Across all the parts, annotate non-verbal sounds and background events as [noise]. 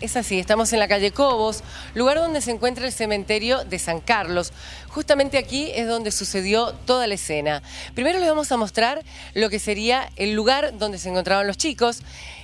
es, así. Estamos en la calle Cobos, lugar donde se encuentra el cementerio de San Carlos. Justamente aquí es donde sucedió toda la escena. Primero les vamos a mostrar lo que sería el lugar donde se encontraban los chicos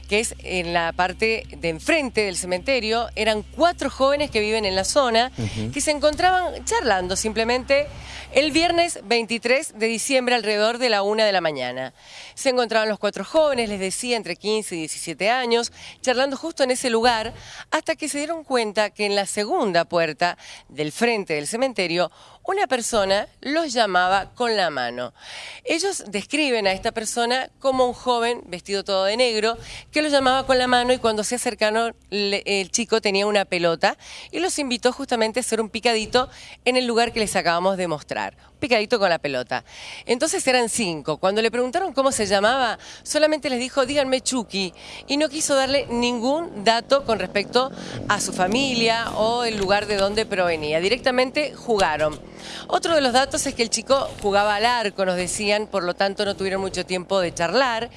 que es en la parte de enfrente del cementerio. Eran cuatro jóvenes que viven en la zona, que se encontraban charlando simplemente el viernes 23 de diciembre alrededor de la una de la mañana. Se encontraban los cuatro jóvenes, les decía, entre 15 y 17 años, charlando justo en ese lugar, hasta que se dieron cuenta que en la segunda puerta del frente del cementerio una persona los llamaba con la mano. Ellos describen a esta persona como un joven vestido todo de negro que los llamaba con la mano y cuando se acercaron el chico tenía una pelota y los invitó justamente a hacer un picadito en el lugar que les acabamos de mostrar. Un picadito con la pelota. Entonces eran cinco. Cuando le preguntaron cómo se llamaba, solamente les dijo, díganme Chucky. Y no quiso darle ningún dato con respecto a su familia o el lugar de donde provenía. Directamente jugaron. Otro de los datos es que el chico jugaba al arco, nos decían, por lo tanto no tuvieron mucho tiempo de charlar.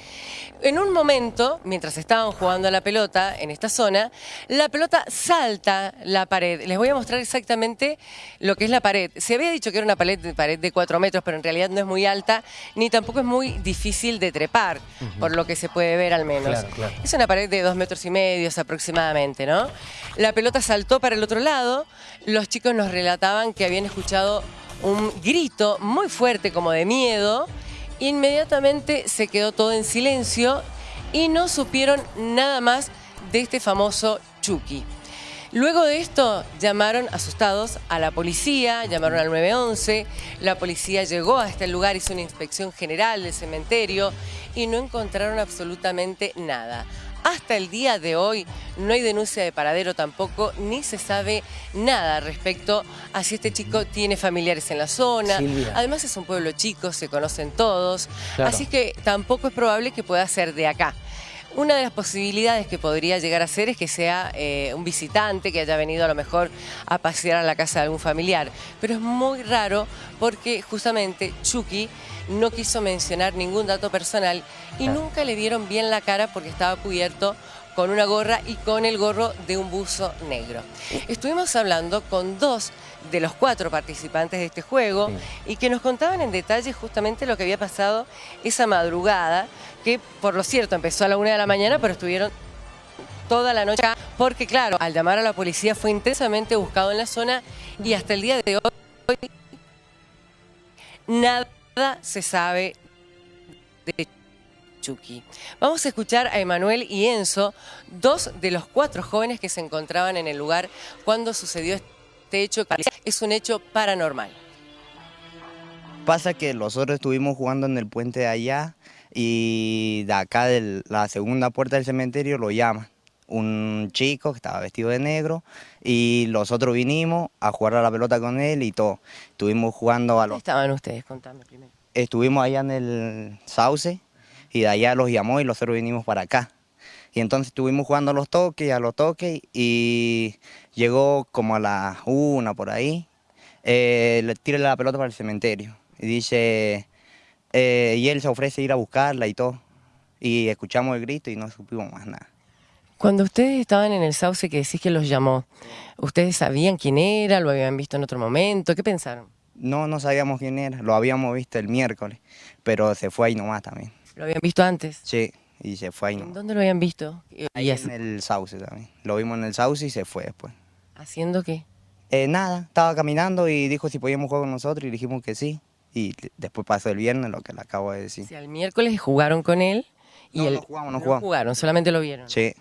En un momento, mientras estaban jugando a la pelota en esta zona, la pelota salta la pared. Les voy a mostrar exactamente lo que es la pared. Se había dicho que era una pared, pared de 4 metros, pero en realidad no es muy alta, ni tampoco es muy difícil de trepar, por lo que se puede ver al menos. Es una pared de 2 metros y medio aproximadamente, ¿no? La pelota saltó para el otro lado, los chicos nos relataban que habían escuchado un grito muy fuerte como de miedo, inmediatamente se quedó todo en silencio y no supieron nada más de este famoso Chucky. Luego de esto llamaron asustados a la policía, llamaron al 911, la policía llegó a este lugar, hizo una inspección general del cementerio y no encontraron absolutamente nada. Hasta el día de hoy no hay denuncia de paradero tampoco, ni se sabe nada respecto a si este chico tiene familiares en la zona. Además es un pueblo chico, se conocen todos, así que tampoco es probable que pueda ser de acá. Una de las posibilidades que podría llegar a ser es que sea eh, un visitante que haya venido a lo mejor a pasear a la casa de algún familiar. Pero es muy raro porque justamente Chucky no quiso mencionar ningún dato personal y nunca le dieron bien la cara porque estaba cubierto con una gorra y con el gorro de un buzo negro. Estuvimos hablando con dos de los cuatro participantes de este juego y que nos contaban en detalle justamente lo que había pasado esa madrugada, que por lo cierto empezó a la una de la mañana, pero estuvieron toda la noche porque claro, al llamar a la policía fue intensamente buscado en la zona y hasta el día de hoy nada se sabe de Chucky. Vamos a escuchar a Emanuel y Enzo, dos de los cuatro jóvenes que se encontraban en el lugar cuando sucedió este hecho. Es un hecho paranormal. Pasa que nosotros estuvimos jugando en el puente de allá y de acá de la segunda puerta del cementerio lo llaman. Un chico que estaba vestido de negro y nosotros vinimos a jugar a la pelota con él y todo. Estuvimos jugando a los... estaban ustedes? Contame primero. Estuvimos allá en el sauce y de allá los llamó y nosotros vinimos para acá. Y entonces estuvimos jugando a los toques, a los toques y llegó como a la una por ahí, eh, le tira la pelota para el cementerio y dice, eh, y él se ofrece ir a buscarla y todo. Y escuchamos el grito y no supimos más nada. Cuando ustedes estaban en el sauce que decís que los llamó, ¿ustedes sabían quién era? ¿Lo habían visto en otro momento? ¿Qué pensaron? No, no sabíamos quién era, lo habíamos visto el miércoles, pero se fue ahí nomás también. ¿Lo habían visto antes? Sí, y se fue ahí nomás. ¿Dónde lo habían visto? Ahí en el sauce también. Lo vimos en el sauce y se fue después. ¿Haciendo qué? Eh, nada, estaba caminando y dijo si podíamos jugar con nosotros y dijimos que sí. Y después pasó el viernes, lo que le acabo de decir. O sea, el miércoles jugaron con él y no, el... no jugamos, no, jugamos. jugaron, solamente lo vieron. Sí.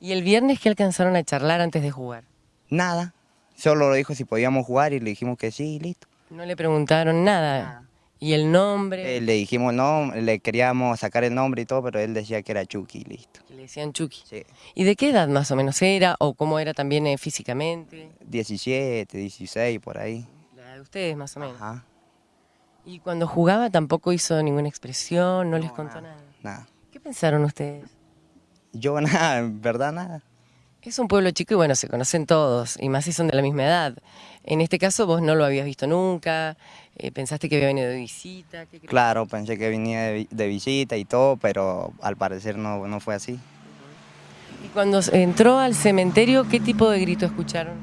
¿Y el viernes qué alcanzaron a charlar antes de jugar? Nada, solo lo dijo si podíamos jugar y le dijimos que sí y listo. No le preguntaron nada. ¿Y el nombre? Eh, le dijimos no, le queríamos sacar el nombre y todo, pero él decía que era Chucky, listo. le decían Chucky. Sí. ¿Y de qué edad más o menos era o cómo era también eh, físicamente? 17, 16, por ahí. La de ustedes más o menos. Ajá. ¿Y cuando jugaba tampoco hizo ninguna expresión, no, les contó nada? Nada. ¿Qué pensaron ustedes? Yo [laughs] nada, en verdad nada. Es un pueblo chico y bueno, se conocen todos, y más si son de la misma edad. En este caso vos no lo habías visto nunca, eh, pensaste que había venido de visita. Claro, pensé que venía de visita y todo, pero al parecer no, no fue así. ¿Y cuando entró al cementerio, ¿qué tipo de grito escucharon?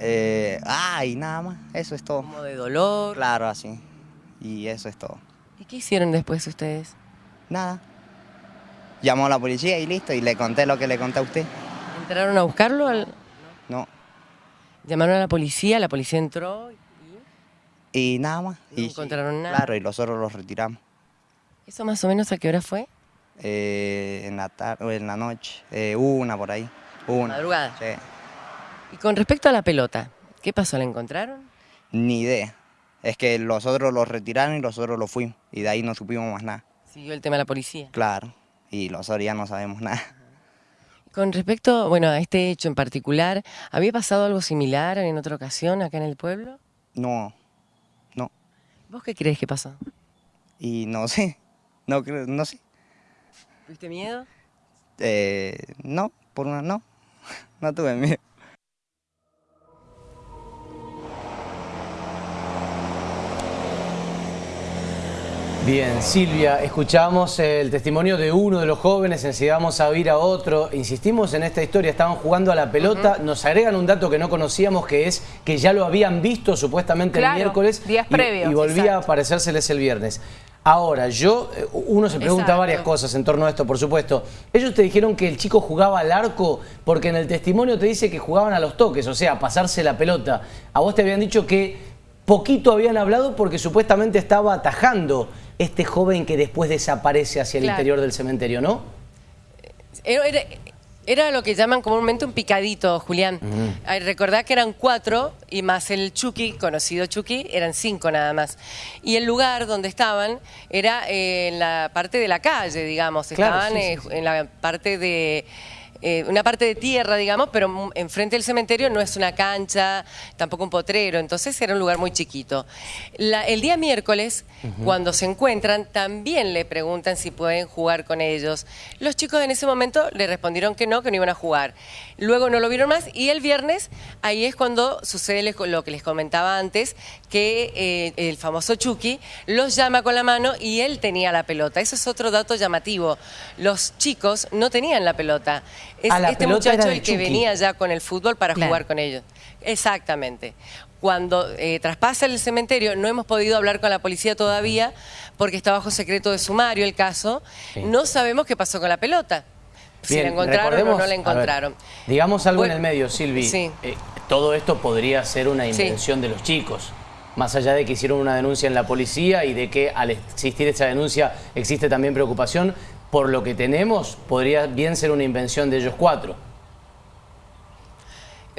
Eh, ay, nada más, eso es todo. ¿Como de dolor? Claro, así. Y eso es todo. ¿Y qué hicieron después ustedes? Nada. Llamó a la policía y listo, y le conté lo que le conté a usted. ¿Entraron a buscarlo? al- No. Llamaron a la policía, la policía entró y... Y nada más. No y, encontraron nada. Claro, y nosotros los retiramos. ¿Eso más o menos a qué hora fue? Eh, en la tarde, o en la noche, eh, una por ahí. Una. Madrugada. Sí. Y con respecto a la pelota, ¿qué pasó? ¿La encontraron? Ni idea. Es que los otros los retiraron y los otros los fuimos. Y de ahí no supimos más nada. Siguió el tema de la policía. Claro. Y los ya no sabemos nada. Con respecto, bueno, a este hecho en particular, ¿había pasado algo similar en otra ocasión acá en el pueblo? No, no. ¿Vos qué crees que pasó? Y no sé. No, creo- no sé. ¿Tuviste miedo? Eh, no, por una no. [laughs] No tuve miedo. Bien, Silvia, escuchamos el testimonio de uno de los jóvenes, enseguida vamos a oír a otro. Insistimos en esta historia, estaban jugando a la pelota, nos agregan un dato que no conocíamos, que es que ya lo habían visto supuestamente Claro, el miércoles días y- previos, y, volvía exacto. a aparecérseles el viernes. Ahora, yo, eh, uno se pregunta Exacto. varias cosas en torno a esto, por supuesto. Ellos te dijeron que el chico jugaba al arco porque en el testimonio te dice que jugaban a los toques, o sea, a pasarse la pelota. A vos te habían dicho que poquito habían hablado porque supuestamente estaba atajando este joven que después desaparece hacia el Claro. interior del cementerio, ¿no? Era, era- era lo que llaman comúnmente un picadito, Julián. Ay, Recordá que eran cuatro y más el Chucky, conocido Chucky, eran cinco nada más. Y el lugar donde estaban era eh, en la parte de la calle, digamos. Claro, Estaban sí, sí, eh, en la parte de... eh, una parte de tierra, digamos, pero enfrente del cementerio no es una cancha, tampoco un potrero, entonces era un lugar muy chiquito. La- el día miércoles, cuando se encuentran, también le preguntan si pueden jugar con ellos. Los chicos en ese momento le respondieron que no, que no iban a jugar. Luego no lo vieron más y el viernes, ahí es cuando sucede lo que les comentaba antes, que eh, el famoso Chucky los llama con la mano y él tenía la pelota. Eso es otro dato llamativo. Los chicos no tenían la pelota. Es la este muchacho el que Chucky. venía ya con el fútbol para Claro. jugar con ellos. Exactamente. Cuando eh, traspasa el cementerio, no hemos podido hablar con la policía todavía porque está bajo secreto de sumario el caso. Sí. No sabemos qué pasó con la pelota. Si Bien, la encontraron o no la a ver, encontraron. digamos algo Bueno, en el medio, Silvi. sí. Eh, todo esto podría ser una Sí. invención de los chicos. Más allá de que hicieron una denuncia en la policía y de que al existir esa denuncia existe también preocupación, por lo que tenemos, podría bien ser una invención de ellos cuatro.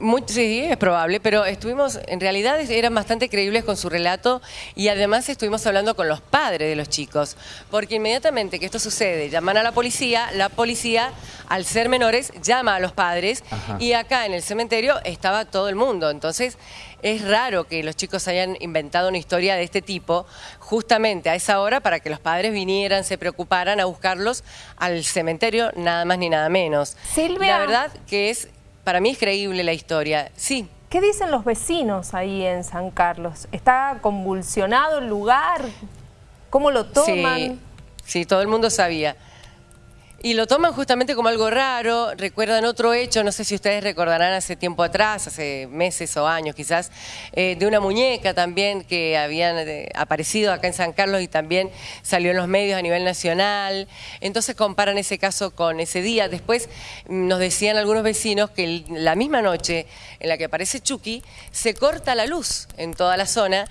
Muy- sí, es probable, pero estuvimos, en realidad eran bastante creíbles con su relato y además estuvimos hablando con los padres de los chicos, porque inmediatamente que esto sucede, llaman a la policía, la policía, al ser menores, llama a los padres Ajá. y acá en el cementerio estaba todo el mundo, entonces es raro que los chicos hayan inventado una historia de este tipo justamente a esa hora para que los padres vinieran, se preocuparan a buscarlos al cementerio, nada más ni nada menos. Silvia. La verdad que es, para mí es creíble la historia. Sí, ¿Qué dicen los vecinos ahí en San Carlos? ¿Está convulsionado el lugar? ¿Cómo lo toman? sí, sí, todo el mundo sabía. Y lo toman justamente como algo raro. Recuerdan otro hecho, no sé si ustedes recordarán hace tiempo atrás, hace meses o años quizás, eh, de una muñeca también que habían eh, aparecido acá en San Carlos y también salió en los medios a nivel nacional. Entonces comparan ese caso con ese día. Después mm, nos decían algunos vecinos que la misma noche en la que aparece Chucky, se corta la luz en toda la zona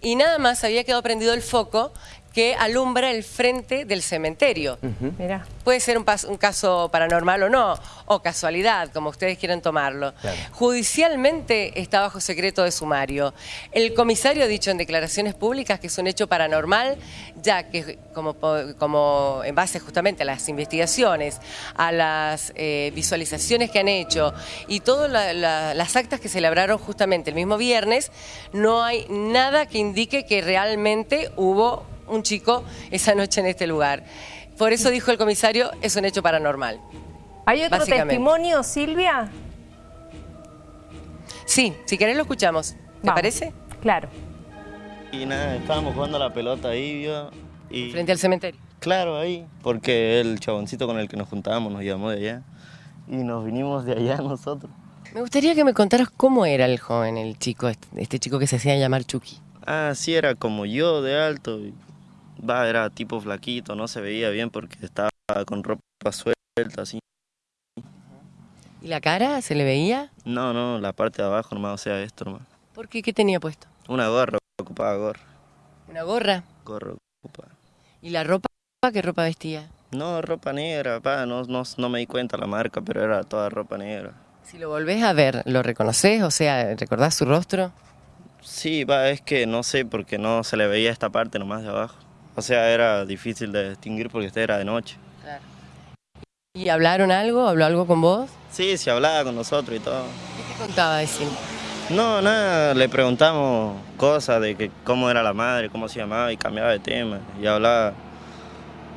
y nada más había quedado prendido el foco que alumbra el frente del cementerio. Mirá. Puede ser un, caso paranormal o no, o casualidad, como ustedes quieran tomarlo. Claro. Judicialmente está bajo secreto de sumario. El comisario ha dicho en declaraciones públicas que es un hecho paranormal, ya que como, como en base justamente a las investigaciones, a las eh, visualizaciones que han hecho y todas la- la- las actas que celebraron justamente el mismo viernes, no hay nada que indique que realmente hubo un chico esa noche en este lugar. Por eso dijo el comisario, es un hecho paranormal. ¿Hay otro testimonio, Silvia? Sí, si querés lo escuchamos. ¿Te Vamos. parece? Claro. Y nada, estábamos jugando a la pelota ahí, yo, y Frente al cementerio. claro, ahí, porque el chaboncito con el que nos juntábamos nos llamó de allá. y nos vinimos de allá [laughs] nosotros. Me gustaría que me contaras cómo era el joven, el chico, este, este chico que se hacía llamar Chucky. Ah, sí, era como yo de alto. y, Va, era tipo flaquito, no se veía bien porque estaba con ropa suelta, así. ¿Y la cara se le veía? No, no, la parte de abajo nomás, o sea, esto nomás. ¿Por qué? ¿Qué tenía puesto? Una gorra, ocupaba gorra. ¿Una gorra? Gorra ocupaba. ¿Y la ropa? ¿Qué ropa vestía? No, ropa negra, pa, no, no, no me di cuenta la marca, pero era toda ropa negra. Si lo volvés a ver, ¿lo reconoces? O sea, ¿recordás su rostro? Sí, va, es que no sé, porque no se le veía esta parte nomás de abajo. O sea, era difícil de distinguir porque este era de noche. ¿Y hablaron algo? ¿Habló algo con vos? Sí, se hablaba con nosotros y todo. ¿Qué te contaba decir? No, nada, le preguntamos cosas de que cómo era la madre, cómo se llamaba y cambiaba de tema. Y hablaba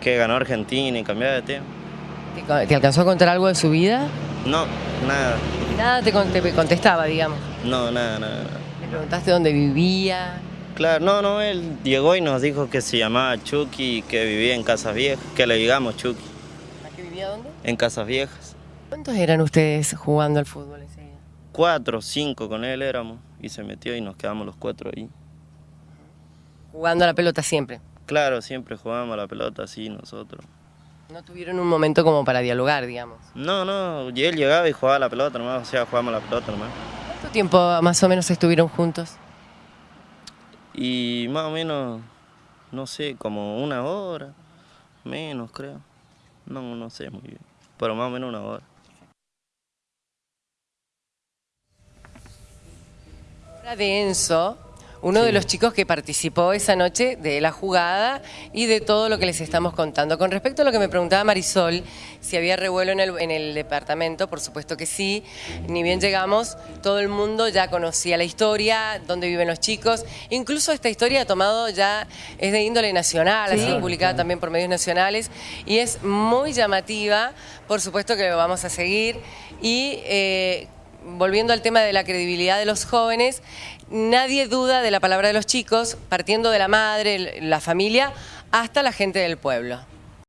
que ganó Argentina y cambiaba de tema. ¿Te, alcanzó a contar algo de su vida? No, nada, Nada te, te contestaba, digamos. no, nada, nada, nada. Le preguntaste dónde vivía. Claro, no, no, él llegó y nos dijo que se llamaba Chucky y que vivía en Casas Viejas, que le digamos Chucky, ¿A qué vivía dónde? en Casas Viejas. ¿Cuántos eran ustedes jugando al fútbol ese día? Cuatro, cinco con él éramos y se metió y nos quedamos los cuatro ahí. Jugando a la pelota siempre. Claro, siempre jugábamos a la pelota así nosotros. No tuvieron un momento como para dialogar, digamos. No, no, él llegaba y jugaba a la pelota nomás, o sea, jugábamos a la pelota nomás. ¿Cuánto tiempo más o menos estuvieron juntos? Y más o menos, no sé, como una hora, menos creo. No, no sé muy bien, pero más o menos una hora. Ahora de Enzo, uno de los chicos que participó esa noche de la jugada y de todo lo que les estamos contando. Con respecto a lo que me preguntaba Marisol, si había revuelo en el, en el departamento, por supuesto que sí. Ni bien llegamos, todo el mundo ya conocía la historia, dónde viven los chicos. Incluso esta historia ha tomado ya, es de índole nacional, ha sido publicada también por medios nacionales y es muy llamativa. Por supuesto que lo vamos a seguir. Y eh, volviendo al tema de la credibilidad de los jóvenes, nadie duda de la palabra de los chicos, partiendo de la madre, la familia, hasta la gente del pueblo.